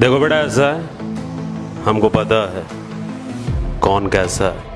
देखो बेटा ऐसा है हमको पता है कौन कैसा है।